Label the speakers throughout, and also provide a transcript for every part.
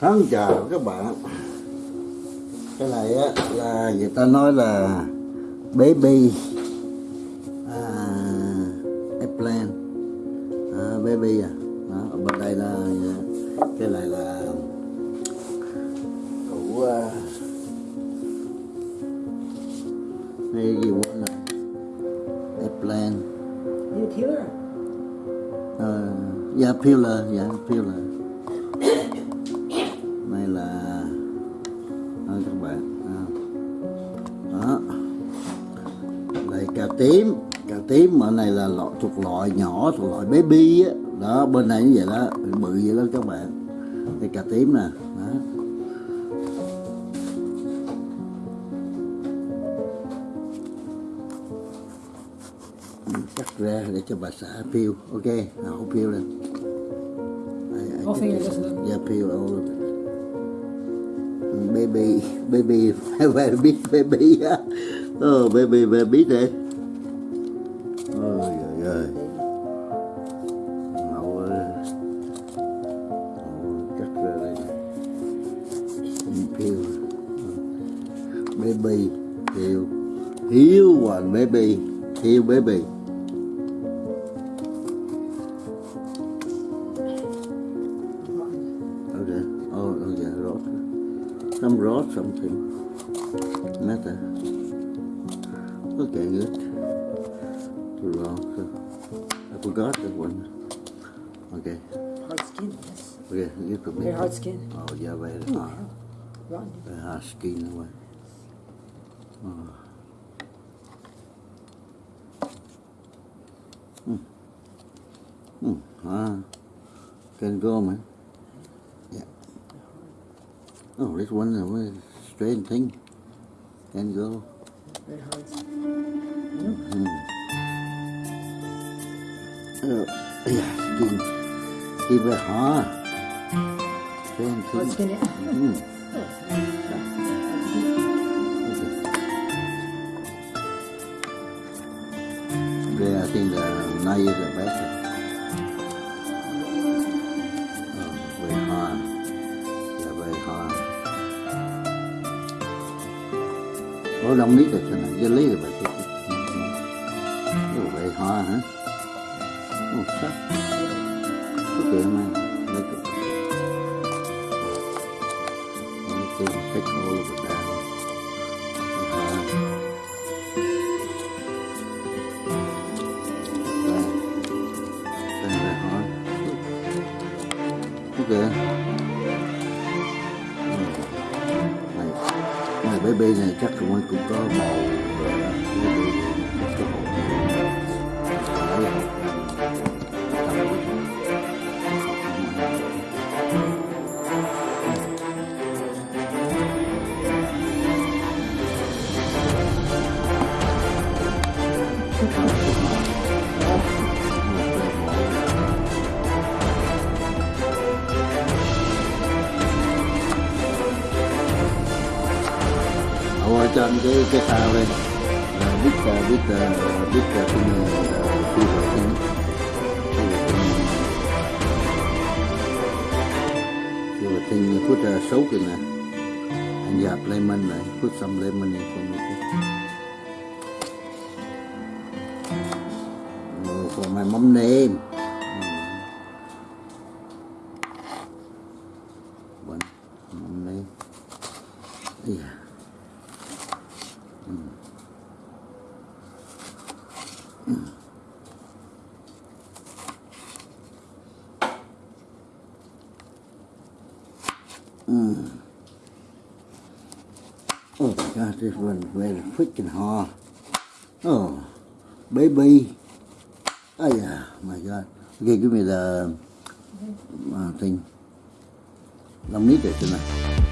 Speaker 1: Thân chào các bạn. Cái này á là người ta nói là baby. À, eggplant à, baby à. Đó, ở bên đây là cái này là củ uh, này gì quên rồi. Eggplant
Speaker 2: You thiếu à?
Speaker 1: Ờ, dạ pillar dạ pillar đây các bạn. À. đó. Đây cà tím. Cà tím ở này là loại thuộc loại nhỏ thuộc loại baby á. Đó bên này như vậy đó. Bự vậy đó các bạn. Đây cà tím nè. Đó. Cắt ra để cho bà xã peel ok nào không peel lên I, I
Speaker 2: feel it,
Speaker 1: it's-
Speaker 2: doesn't it?
Speaker 1: yeah peel thằng baby baby baby baby á. Ờ baby baby đấy ôi trời ơi. Mẫu cắt ra đây phiêu baby hiếu hiếu hoàng baby hiếu baby. Something. Matter. Okay, good. Too long. So I forgot that one. Okay.
Speaker 2: Hard skin, yes.
Speaker 1: Okay, you could
Speaker 2: Very hard skin.
Speaker 1: Oh, yeah, very hard.
Speaker 2: hell.
Speaker 1: Very hard skin away. Oh. Hmm. Hmm. Ah. Can go, man. Oh, this one is a strange thing. Can go.
Speaker 2: Very hard.
Speaker 1: Hmm. Oh, yeah, skin. Skin very hard. Strange
Speaker 2: Hard
Speaker 1: thing.
Speaker 2: skin, yeah.
Speaker 1: Hmm. Okay, I think the knife is the better. có đông lý rồi cho này dân lý rồi bà chứ. Cái vậy họ hả? Một sắc. Cái kìa mà lấy cái cái cái cái cái phao lên à, biết à, biết à, biết à, cái mình thu hồi cái thu hồi tinh phút à, xấu kìa nè. Anh dạp lên mình này phút xăm lên mình này không biết còn mày mắm nêm. Well, freaking hard. Oh, baby. Oh yeah, my God. Okay, give me the uh, thing. Long need it tonight.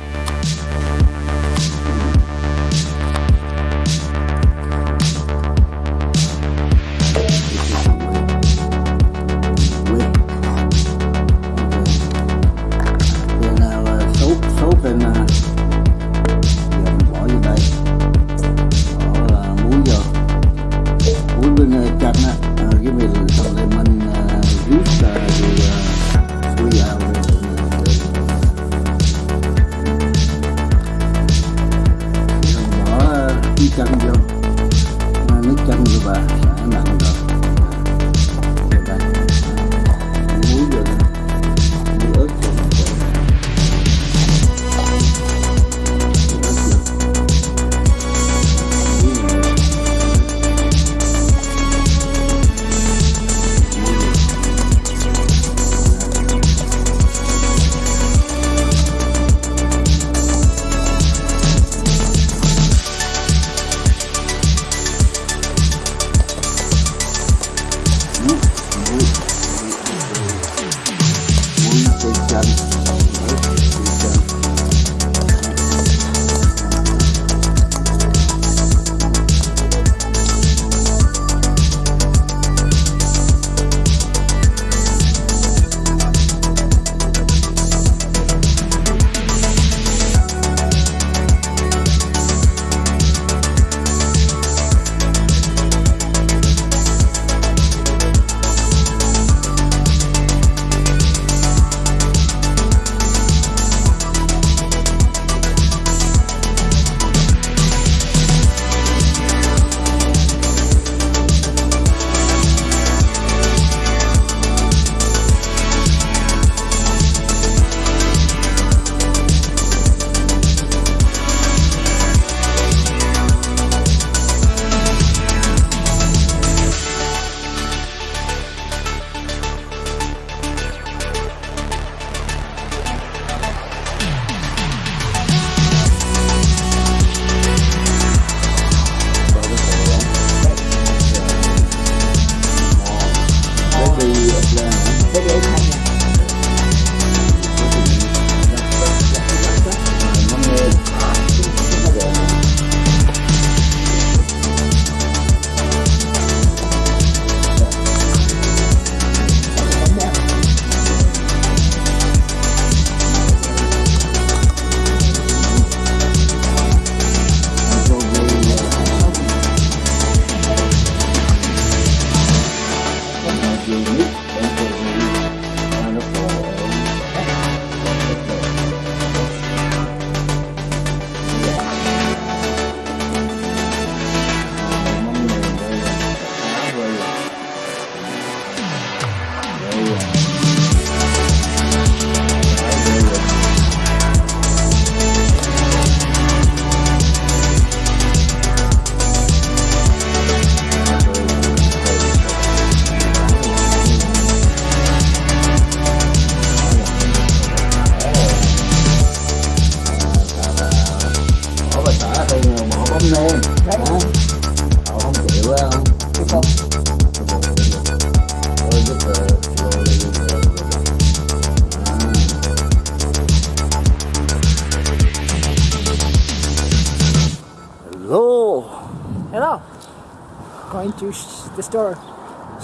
Speaker 2: Going to sh- the store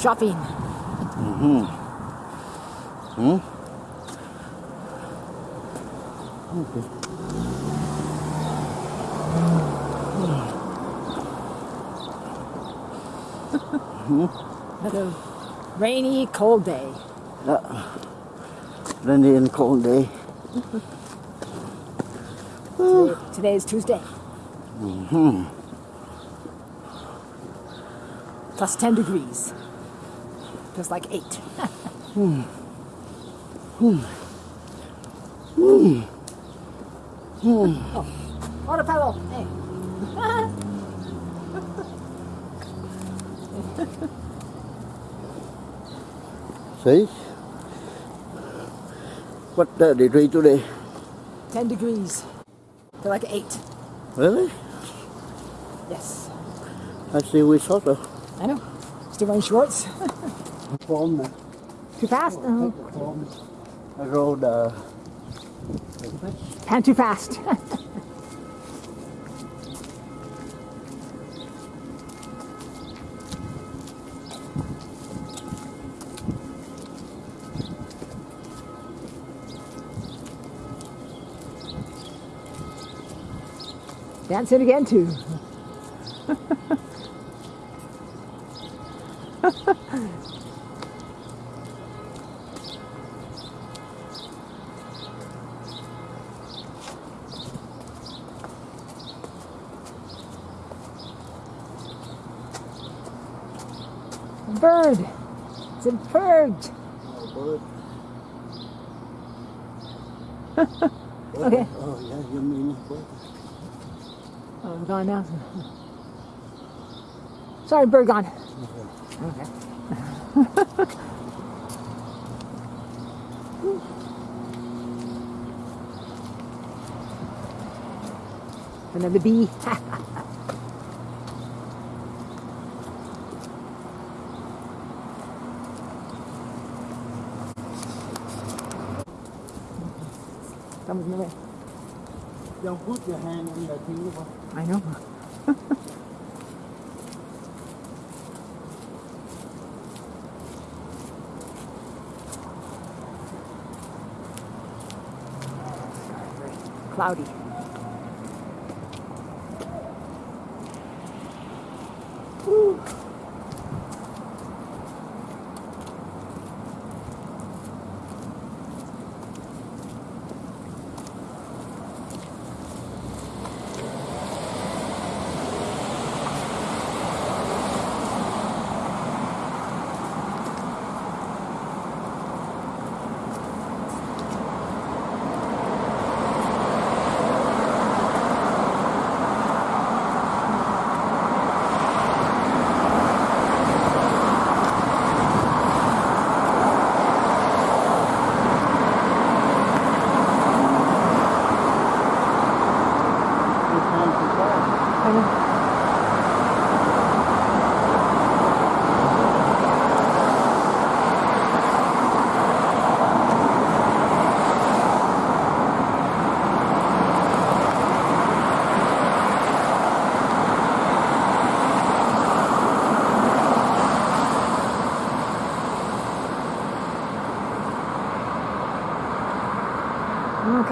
Speaker 2: shopping.
Speaker 1: Hmm? Hmm? Okay.
Speaker 2: Another rainy, cold day. Yeah.
Speaker 1: Rainy and cold day.
Speaker 2: Today, today is Tuesday. Plus 10 degrees. Just like 8. oh, water pedal. Hey.
Speaker 1: See? What uh, degree today?
Speaker 2: 10 degrees. Feel like 8.
Speaker 1: Really?
Speaker 2: Yes.
Speaker 1: I see we saw the
Speaker 2: I know. Still wearing shorts. Too fast?
Speaker 1: From the road. Uh,
Speaker 2: Pan too fast. Dancing again too. Bird. It's a bird.
Speaker 1: Oh, bird.
Speaker 2: Okay.
Speaker 1: Oh, yeah, you mean bird.
Speaker 2: Oh, I'm gone now. Sorry, bird gone. Okay. Another bee. Someone's in the way.
Speaker 1: Don't put your hand in the thing.
Speaker 2: I know. Cloudy.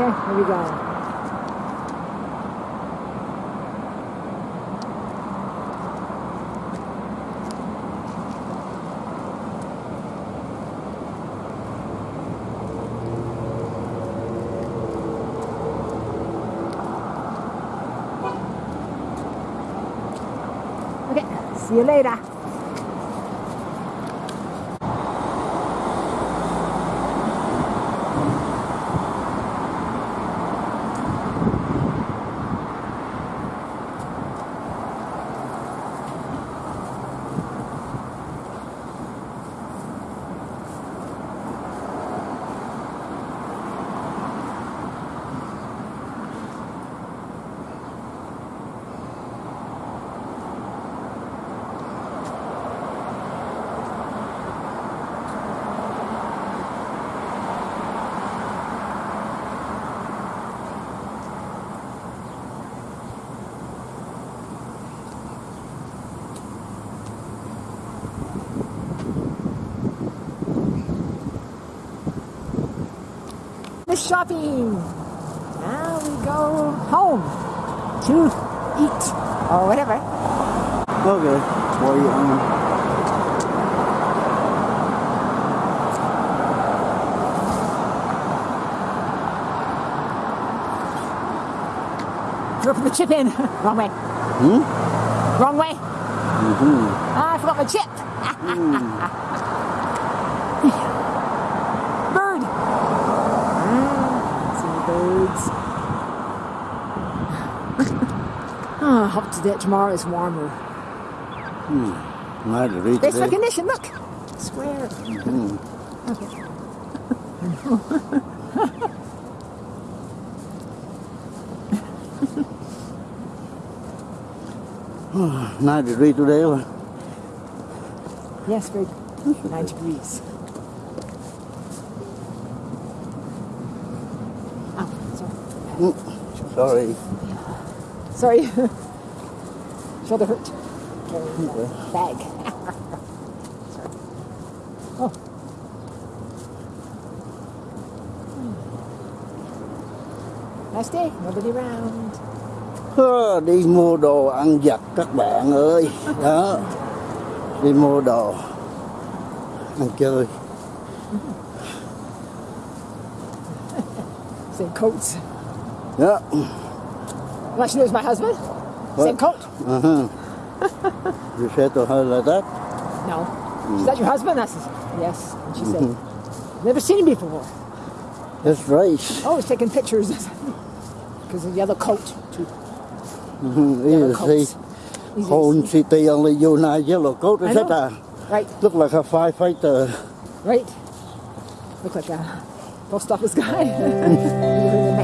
Speaker 2: nhé bây giờ. Ok, xía lên đã. Finished shopping. Now we go home to eat or whatever.
Speaker 1: Okay. Well, you, um,
Speaker 2: Dropping the chip in. Wrong way.
Speaker 1: Hmm?
Speaker 2: Wrong way.
Speaker 1: mhm.
Speaker 2: Ah, I forgot my chip. Bird. Birds. Ah, hope today tomorrow is warmer. Hmm.
Speaker 1: Glad to read
Speaker 2: Face
Speaker 1: today.
Speaker 2: recognition. Look, square. Okay.
Speaker 1: Nice to read today. one.
Speaker 2: Yes, very nine degrees. Sorry.
Speaker 1: Sorry.
Speaker 2: Shoulder hurt. Carrying the bag. Sorry. Oh. Nice day. Nobody around.
Speaker 1: Đi mua đồ ăn vặt các bạn ơi đó đi mua đồ ăn chơi
Speaker 2: Same coats. Well, she knows my husband. Same coat.
Speaker 1: uh-huh. you said to her like that
Speaker 2: No. Is that your husband? I said, yes. And she said, never seen him before.
Speaker 1: that's right
Speaker 2: Oh, he's taking pictures because of the other coat. Too.
Speaker 1: Mhm,
Speaker 2: Yellow
Speaker 1: you see
Speaker 2: coats.
Speaker 1: City only you I yellow coat is that a
Speaker 2: Right,
Speaker 1: look like a firefighter
Speaker 2: right. Look like a post office guy.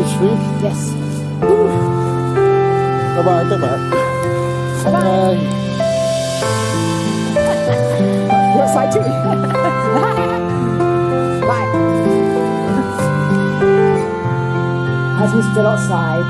Speaker 1: đại sweet
Speaker 2: Yes.
Speaker 1: bye bye các bạn
Speaker 2: Bye bye. You're outside too. Bye. Husband's still outside.